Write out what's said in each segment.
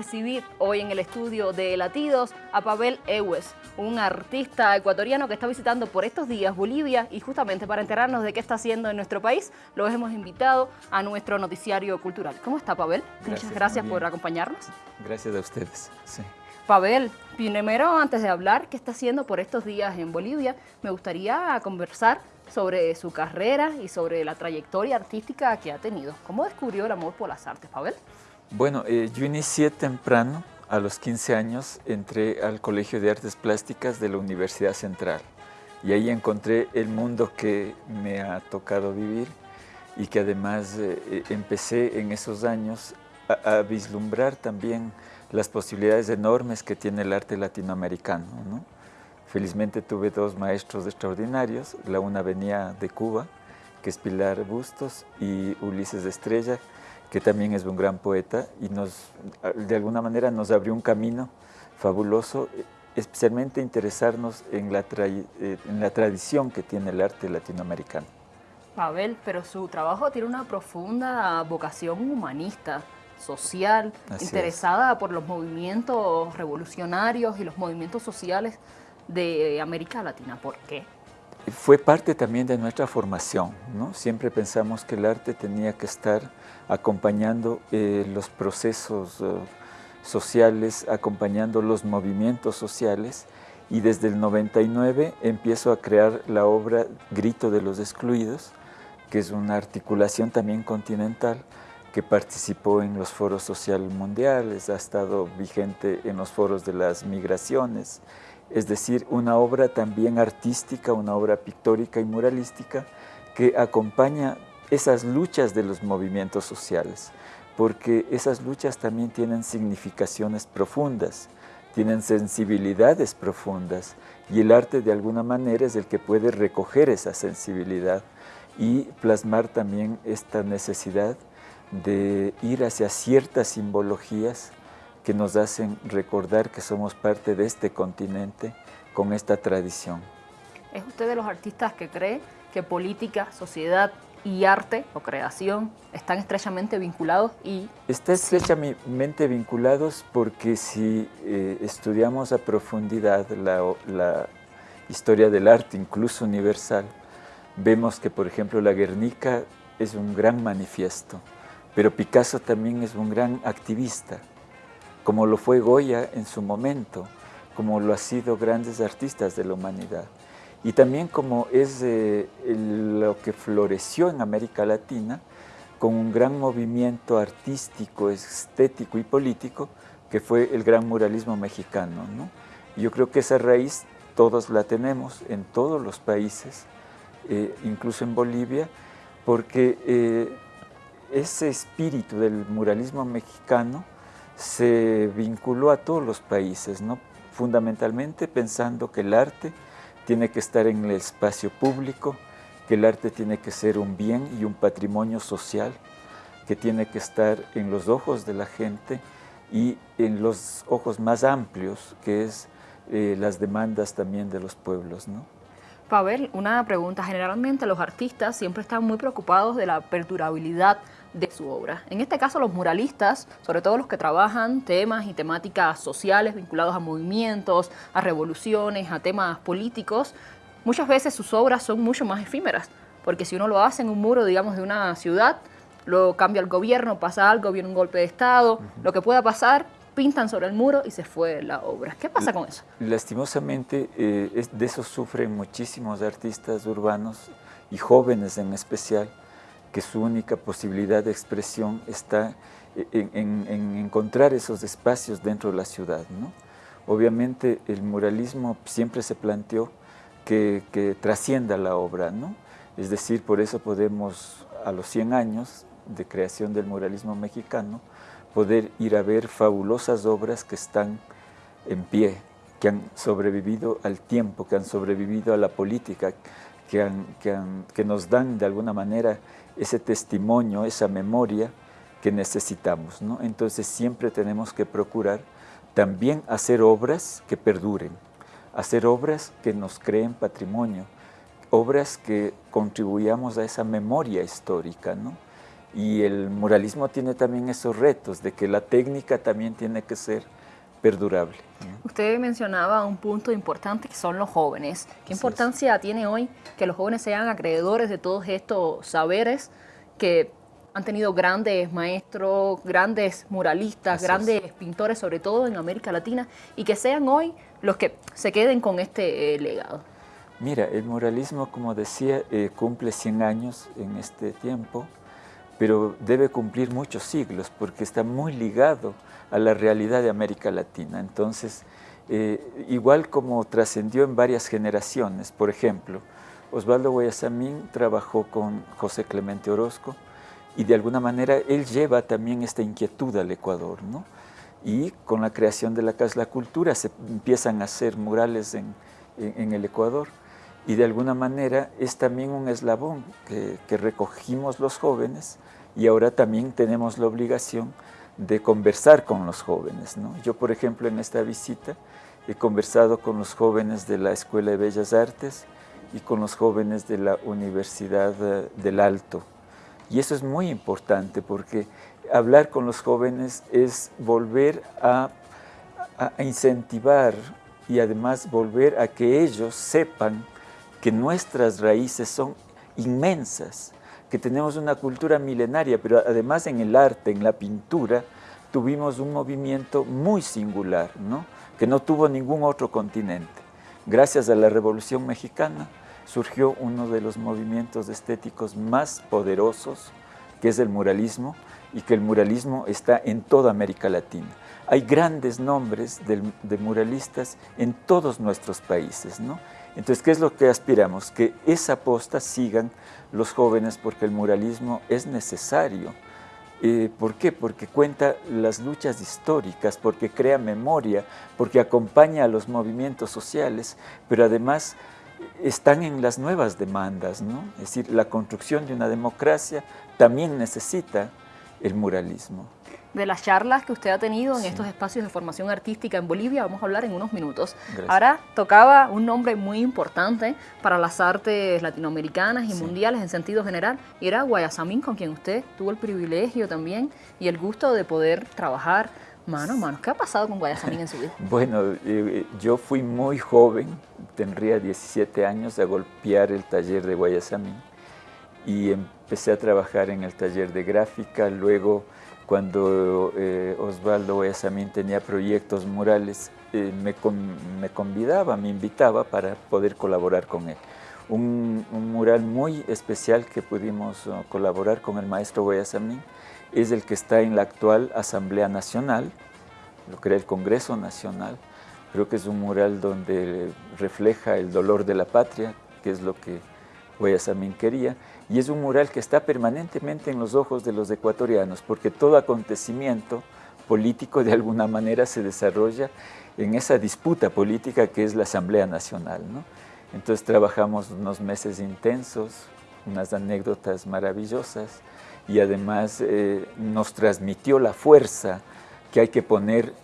recibir hoy en el estudio de Latidos a Pavel Ewes, un artista ecuatoriano que está visitando por estos días Bolivia y justamente para enterarnos de qué está haciendo en nuestro país, lo hemos invitado a nuestro noticiario cultural. ¿Cómo está Pavel? Muchas gracias por acompañarnos. Gracias a ustedes. Sí. Pavel, primero antes de hablar qué está haciendo por estos días en Bolivia, me gustaría conversar sobre su carrera y sobre la trayectoria artística que ha tenido. ¿Cómo descubrió el amor por las artes, Pavel? Bueno, eh, yo inicié temprano, a los 15 años, entré al Colegio de Artes Plásticas de la Universidad Central y ahí encontré el mundo que me ha tocado vivir y que además eh, eh, empecé en esos años a, vislumbrar también las posibilidades enormes que tiene el arte latinoamericano. Felizmente tuve dos maestros extraordinarios, la una venía de Cuba, que es Pilar Bustos, y Ulises Estrella, que también es un gran poeta y nos, de alguna manera nos abrió un camino fabuloso, especialmente interesarnos en la, eh, en la tradición que tiene el arte latinoamericano. Pavel, pero su trabajo tiene una profunda vocación humanista, social, interesada por los movimientos revolucionarios y los movimientos sociales de América Latina. ¿Por qué? Fue parte también de nuestra formación, ¿no? Siempre pensamos que el arte tenía que estar acompañando eh, los procesos eh, sociales, acompañando los movimientos sociales y desde el 99 empiezo a crear la obra Grito de los Excluidos, que es una articulación también continental que participó en los foros sociales mundiales, ha estado vigente en los foros de las migraciones, es decir, una obra también artística, una obra pictórica y muralística que acompaña esas luchas de los movimientos sociales, porque esas luchas también tienen significaciones profundas, tienen sensibilidades profundas y el arte de alguna manera es el que puede recoger esa sensibilidad y plasmar también esta necesidad de ir hacia ciertas simbologías que nos hacen recordar que somos parte de este continente con esta tradición. ¿Es usted de los artistas que cree que política, sociedad y arte o creación están estrechamente vinculados y... Están estrechamente vinculados porque si eh, estudiamos a profundidad la, la, historia del arte, incluso universal, vemos que, por ejemplo, la Guernica es un gran manifiesto, pero Picasso también es un gran activista, como lo fue Goya en su momento, como lo han sido grandes artistas de la humanidad y también como es eh, lo que floreció en América Latina con un gran movimiento artístico, estético y político que fue el gran muralismo mexicano. Yo creo que esa raíz todos la tenemos en todos los países, eh, incluso en Bolivia, porque eh, ese espíritu del muralismo mexicano se vinculó a todos los países, ¿no? fundamentalmente pensando que el arte tiene que estar en el espacio público, que el arte tiene que ser un bien y un patrimonio social, que tiene que estar en los ojos de la gente y en los ojos más amplios, que es eh, las demandas también de los pueblos. ¿no? Pavel, una pregunta. Generalmente los artistas siempre están muy preocupados de la perdurabilidad de su obra. En este caso los muralistas, sobre todo los que trabajan temas y temáticas sociales vinculados a movimientos, a revoluciones, a temas políticos, muchas veces sus obras son mucho más efímeras, porque si uno lo hace en un muro, digamos, de una ciudad, lo cambia el gobierno, pasa algo, viene un golpe de Estado, lo que pueda pasar, pintan sobre el muro y se fue la obra. ¿Qué pasa con eso? Lastimosamente, eh, de eso sufren muchísimos artistas urbanos y jóvenes en especial, que su única posibilidad de expresión está en, encontrar esos espacios dentro de la ciudad. ¿no? Obviamente el muralismo siempre se planteó que, trascienda la obra, ¿no? es decir, por eso podemos a los 100 años de creación del muralismo mexicano poder ir a ver fabulosas obras que están en pie, que han sobrevivido al tiempo, que han sobrevivido a la política, que, nos dan de alguna manera ese testimonio, esa memoria que necesitamos. ¿no? Entonces siempre tenemos que procurar también hacer obras que perduren, hacer obras que nos creen patrimonio, obras que contribuyamos a esa memoria histórica. ¿no? Y el muralismo tiene también esos retos de que la técnica también tiene que ser perdurable. Usted mencionaba un punto importante que son los jóvenes. ¿Qué importancia tiene hoy que los jóvenes sean acreedores de todos estos saberes que han tenido grandes maestros, grandes muralistas, grandes pintores, sobre todo en América Latina, y que sean hoy los que se queden con este eh, legado? Mira, el muralismo, como decía, eh, cumple 100 años en este tiempo, pero debe cumplir muchos siglos porque está muy ligado a la realidad de América Latina. Entonces, eh, igual como trascendió en varias generaciones, por ejemplo, Osvaldo Guayasamín trabajó con José Clemente Orozco y de alguna manera él lleva también esta inquietud al Ecuador, ¿no? Y con la creación de la Casa de la Cultura se empiezan a hacer murales en, el Ecuador y de alguna manera es también un eslabón que, que recogimos los jóvenes y ahora también tenemos la obligación de conversar con los jóvenes. ¿no? Yo, por ejemplo, en esta visita he conversado con los jóvenes de la Escuela de Bellas Artes y con los jóvenes de la Universidad eh, del Alto. Y eso es muy importante porque hablar con los jóvenes es volver a, a incentivar y además volver a que ellos sepan que nuestras raíces son inmensas, que tenemos una cultura milenaria, pero además en el arte, en la pintura, tuvimos un movimiento muy singular, ¿no? que no tuvo ningún otro continente. Gracias a la Revolución Mexicana surgió uno de los movimientos estéticos más poderosos, que es el muralismo, y que el muralismo está en toda América Latina. Hay grandes nombres de, muralistas en todos nuestros países. ¿no? Entonces, ¿qué es lo que aspiramos? Que esa posta sigan los jóvenes porque el muralismo es necesario. Eh, ¿Por qué? Porque cuenta las luchas históricas, porque crea memoria, porque acompaña a los movimientos sociales, pero además están en las nuevas demandas, ¿no? Es decir, la construcción de una democracia también necesita el muralismo de las charlas que usted ha tenido en estos espacios de formación artística en Bolivia. Vamos a hablar en unos minutos. Ahora tocaba un nombre muy importante para las artes latinoamericanas y mundiales en sentido general, y era Guayasamín, con quien usted tuvo el privilegio también y el gusto de poder trabajar mano a mano. ¿Qué ha pasado con Guayasamín en su vida? Bueno, eh, eh, yo fui muy joven, tendría 17 años, a golpear el taller de Guayasamín y empecé a trabajar en el taller de gráfica, luego cuando eh, Osvaldo Guayasamín tenía proyectos murales, eh, me, convidaba, me invitaba para poder colaborar con él. Un, mural muy especial que pudimos uh, colaborar con el maestro Guayasamín es el que está en la actual Asamblea Nacional, lo que era el Congreso Nacional. Creo que es un mural donde refleja el dolor de la patria, que es lo que Guayasamín quería, y es un mural que está permanentemente en los ojos de los ecuatorianos, porque todo acontecimiento político de alguna manera se desarrolla en esa disputa política que es la Asamblea Nacional. ¿no? Entonces trabajamos unos meses intensos, unas anécdotas maravillosas, y además eh, nos transmitió la fuerza que hay que poner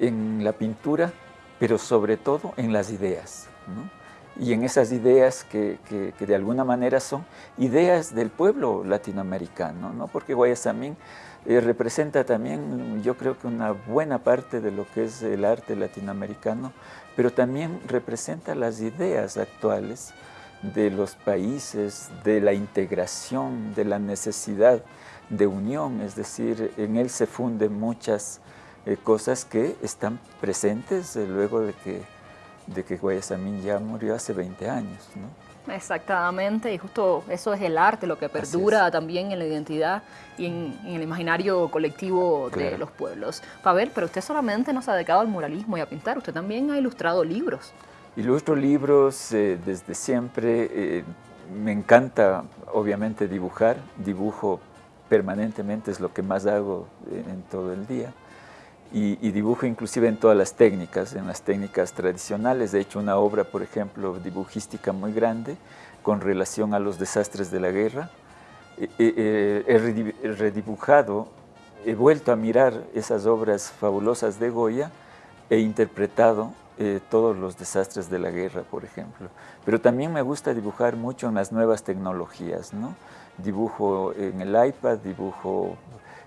en la pintura, pero sobre todo en las ideas. ¿no? Y en esas ideas que, de alguna manera son ideas del pueblo latinoamericano, ¿no? porque Guayasamín eh, representa también, yo creo que una buena parte de lo que es el arte latinoamericano, pero también representa las ideas actuales de los países, de la integración, de la necesidad de unión, es decir, en él se funden muchas eh, cosas que están presentes eh, luego de que de que Guayasamín ya murió hace 20 años. ¿no? Exactamente, y justo eso es el arte, lo que perdura también en la identidad y en, el imaginario colectivo de los pueblos. Pavel, pero usted solamente no se ha dedicado al muralismo y a pintar, usted también ha ilustrado libros. Ilustro libros eh, desde siempre, eh, me encanta obviamente dibujar, dibujo permanentemente, es lo que más hago en todo el día y, dibujo inclusive en todas las técnicas, en las técnicas tradicionales. He hecho una obra, por ejemplo, dibujística muy grande con relación a los desastres de la guerra. he redibujado, he vuelto a mirar esas obras fabulosas de Goya e interpretado eh, todos los desastres de la guerra, por ejemplo. Pero también me gusta dibujar mucho en las nuevas tecnologías, ¿no? dibujo en el iPad, dibujo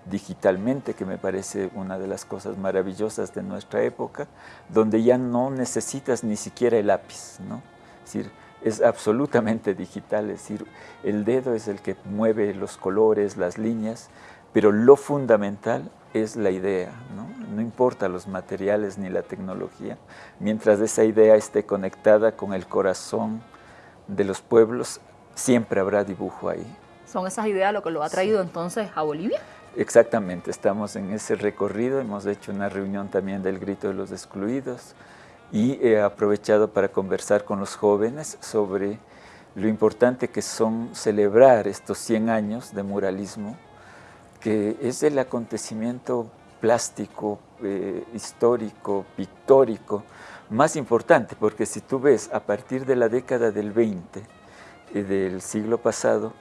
digitalmente, que me parece una de las cosas maravillosas de nuestra época, donde ya no necesitas ni siquiera el lápiz, ¿no? Es decir, es absolutamente digital, es decir, el dedo es el que mueve los colores, las líneas, pero lo fundamental es la idea, ¿no? no importa los materiales ni la tecnología, mientras esa idea esté conectada con el corazón de los pueblos, siempre habrá dibujo ahí. ¿Son esas ideas lo que lo ha traído entonces a Bolivia? Exactamente, estamos en ese recorrido, hemos hecho una reunión también del Grito de los Excluidos y he aprovechado para conversar con los jóvenes sobre lo importante que son celebrar estos 100 años de muralismo, que es el acontecimiento plástico, eh, histórico, pictórico, más importante, porque si tú ves a partir de la década del 20 eh, del siglo pasado,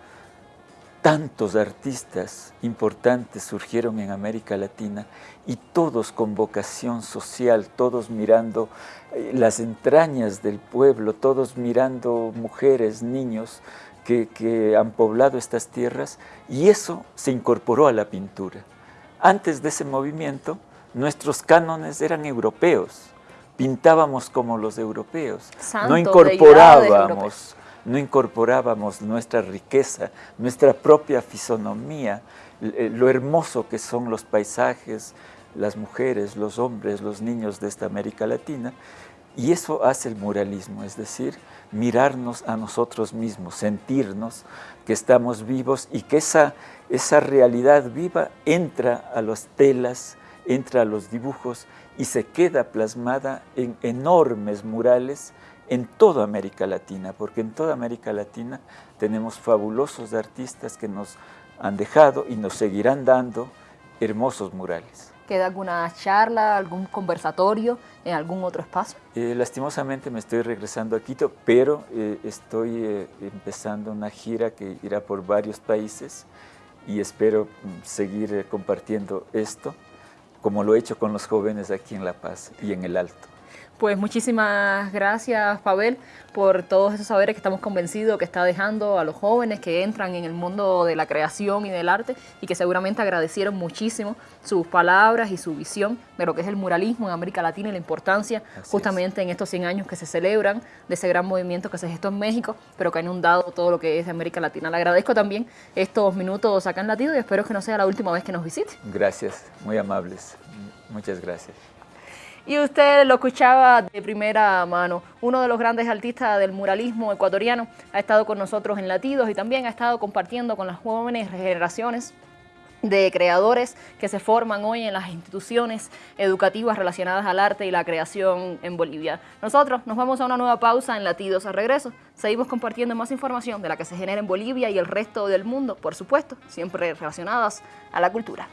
tantos artistas importantes surgieron en América Latina y todos con vocación social, todos mirando eh, las entrañas del pueblo, todos mirando mujeres, niños que, que han poblado estas tierras y eso se incorporó a la pintura. Antes de ese movimiento, nuestros cánones eran europeos, pintábamos como los europeos, no incorporábamos no incorporábamos nuestra riqueza, nuestra propia fisonomía, eh, lo hermoso que son los paisajes, las mujeres, los hombres, los niños de esta América Latina, y eso hace el muralismo, es decir, mirarnos a nosotros mismos, sentirnos que estamos vivos y que esa, esa realidad viva entra a las telas, entra a los dibujos y se queda plasmada en enormes murales en toda América Latina, porque en toda América Latina tenemos fabulosos artistas que nos han dejado y nos seguirán dando hermosos murales. ¿Queda alguna charla, algún conversatorio en algún otro espacio? Eh, lastimosamente me estoy regresando a Quito, pero eh, estoy eh, empezando una gira que irá por varios países y espero mm, seguir compartiendo esto, como lo he hecho con los jóvenes aquí en La Paz y en el Alto. Pues muchísimas gracias, Pavel, por todos esos saberes que estamos convencidos que está dejando a los jóvenes que entran en el mundo de la creación y del arte y que seguramente agradecieron muchísimo sus palabras y su visión de lo que es el muralismo en América Latina y la importancia justamente en estos 100 años que se celebran de ese gran movimiento que se gestó en México, pero que ha inundado todo lo que es América Latina. Le agradezco también estos minutos acá en Latido y espero que no sea la última vez que nos visite. Gracias, muy amables. Muchas gracias. Y usted lo escuchaba de primera mano. Uno de los grandes artistas del muralismo ecuatoriano ha estado con nosotros en Latidos y también ha estado compartiendo con las jóvenes generaciones de creadores que se forman hoy en las instituciones educativas relacionadas al arte y la creación en Bolivia. Nosotros nos vamos a una nueva pausa en Latidos a regreso. Seguimos compartiendo más información de la que se genera en Bolivia y el resto del mundo, por supuesto, siempre relacionadas a la cultura.